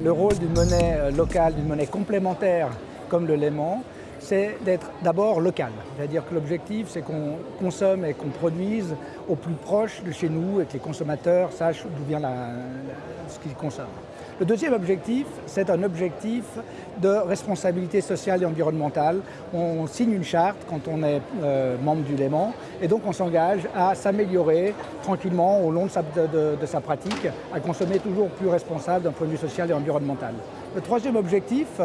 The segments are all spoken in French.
le rôle d'une monnaie euh, locale, d'une monnaie complémentaire comme le Léman, c'est d'être d'abord local. C'est-à-dire que l'objectif, c'est qu'on consomme et qu'on produise au plus proche de chez nous et que les consommateurs sachent d'où vient ce qu'ils consomment. Le deuxième objectif, c'est un objectif de responsabilité sociale et environnementale. On signe une charte quand on est euh, membre du Léman et donc on s'engage à s'améliorer tranquillement au long de sa, de sa pratique, à consommer toujours plus responsable d'un point de vue social et environnemental. Le troisième objectif,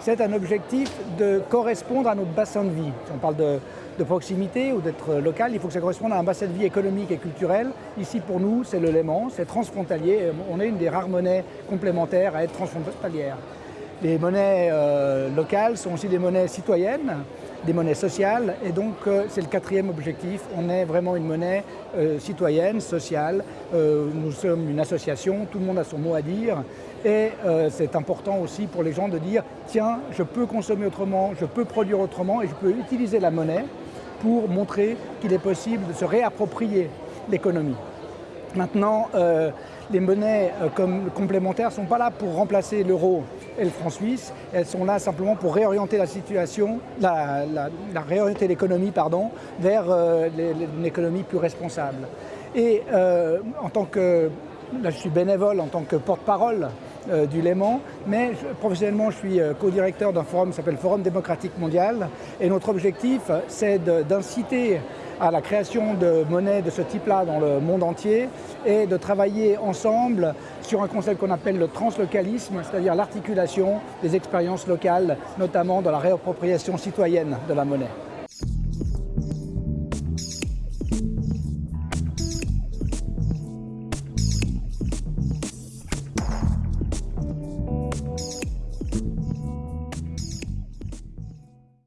c'est un objectif de correspondre à notre bassin de vie. Si on parle de, proximité ou d'être local, il faut que ça corresponde à un bassin de vie économique et culturel. Ici, pour nous, c'est le Léman, c'est transfrontalier. On est une des rares monnaies complémentaires à être transfrontalière. Les monnaies euh, locales sont aussi des monnaies citoyennes, des monnaies sociales, et donc euh, c'est le quatrième objectif. On est vraiment une monnaie euh, citoyenne, sociale. nous sommes une association, tout le monde a son mot à dire, et c'est important aussi pour les gens de dire tiens, je peux consommer autrement, je peux produire autrement, et je peux utiliser la monnaie pour montrer qu'il est possible de se réapproprier l'économie. Maintenant, les monnaies comme complémentaires ne sont pas là pour remplacer l'euro et le franc suisse. Elles sont là simplement pour réorienter la situation, la, réorienter l'économie pardon, vers euh, une économie plus responsable. Et euh, en tant que, là je suis bénévole en tant que porte-parole euh, du Léman, mais professionnellement je suis co-directeur d'un forum qui s'appelle Forum démocratique mondial et notre objectif c'est d'inciter à la création de monnaies de ce type-là dans le monde entier et de travailler ensemble sur un concept qu'on appelle le translocalisme, c'est-à-dire l'articulation des expériences locales, notamment dans la réappropriation citoyenne de la monnaie.